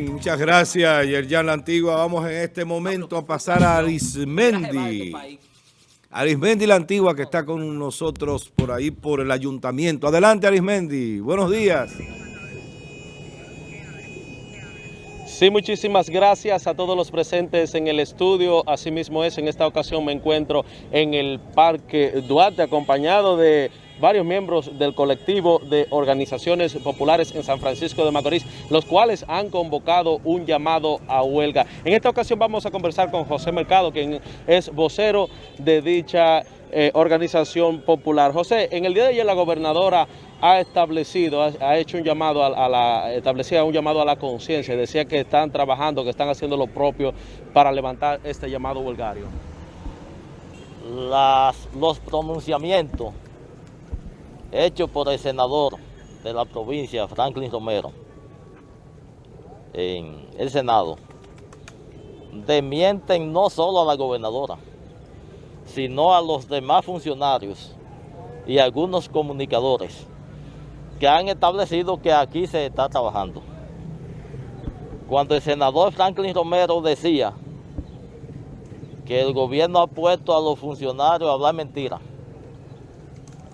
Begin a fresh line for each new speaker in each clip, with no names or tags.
Muchas gracias, Yerjan La Antigua. Vamos en este momento a pasar a Arismendi. Arismendi La Antigua que está con nosotros por ahí, por el ayuntamiento. Adelante, Arismendi. Buenos días.
Sí, muchísimas gracias a todos los presentes en el estudio. Asimismo es, en esta ocasión me encuentro en el Parque Duarte acompañado de varios miembros del colectivo de organizaciones populares en San Francisco de Macorís, los cuales han convocado un llamado a huelga. En esta ocasión vamos a conversar con José Mercado, quien es vocero de dicha eh, organización popular. José, en el día de ayer la gobernadora ha establecido, ha, hecho un llamado a, la, establecía un llamado a la conciencia, decía que están trabajando, que están haciendo lo propio para levantar este llamado huelgario.
Los pronunciamientos hecho por el senador de la provincia, Franklin Romero, en el Senado, demienten no solo a la gobernadora, sino a los demás funcionarios y algunos comunicadores que han establecido que aquí se está trabajando. Cuando el senador Franklin Romero decía que el gobierno ha puesto a los funcionarios a hablar mentiras,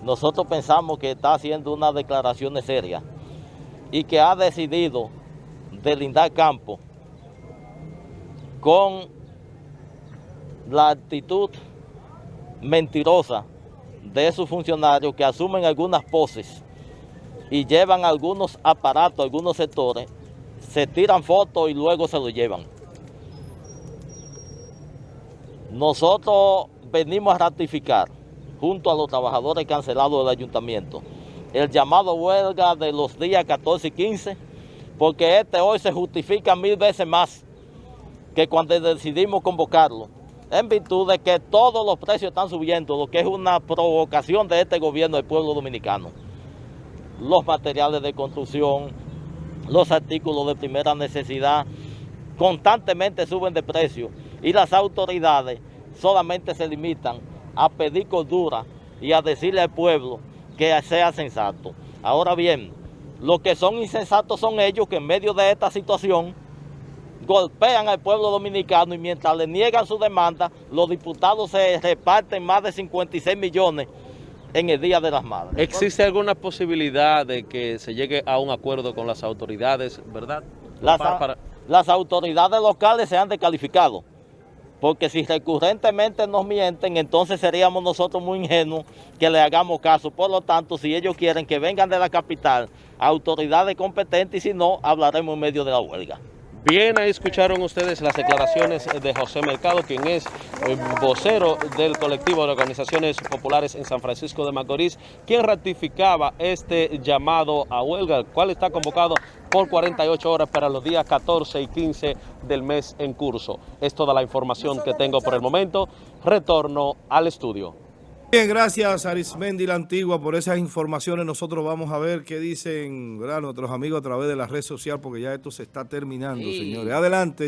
nosotros pensamos que está haciendo una declaración seria y que ha decidido delindar campo con la actitud mentirosa de esos funcionarios que asumen algunas poses y llevan algunos aparatos, algunos sectores, se tiran fotos y luego se lo llevan. Nosotros venimos a ratificar junto a los trabajadores cancelados del ayuntamiento. El llamado huelga de los días 14 y 15, porque este hoy se justifica mil veces más que cuando decidimos convocarlo, en virtud de que todos los precios están subiendo, lo que es una provocación de este gobierno del pueblo dominicano. Los materiales de construcción, los artículos de primera necesidad, constantemente suben de precio y las autoridades solamente se limitan a pedir cordura y a decirle al pueblo que sea sensato. Ahora bien, los que son insensatos son ellos que en medio de esta situación golpean al pueblo dominicano y mientras le niegan su demanda, los diputados se reparten más de 56 millones en el Día de las Madres.
¿Existe alguna posibilidad de que se llegue a un acuerdo con las autoridades, verdad?
Las, las autoridades locales se han descalificado porque si recurrentemente nos mienten, entonces seríamos nosotros muy ingenuos que le hagamos caso. Por lo tanto, si ellos quieren que vengan de la capital, autoridades competentes, y si no, hablaremos en medio de la huelga.
Bien, ahí escucharon ustedes las declaraciones de José Mercado, quien es eh, vocero del colectivo de organizaciones populares en San Francisco de Macorís, quien ratificaba este llamado a huelga, el cual está convocado por 48 horas para los días 14 y 15 del mes en curso. Es toda la información que tengo por el momento. Retorno al estudio.
Bien, gracias Arismendi la Antigua por esas informaciones. Nosotros vamos a ver qué dicen nuestros amigos a través de la red social porque ya esto se está terminando, señores. Adelante.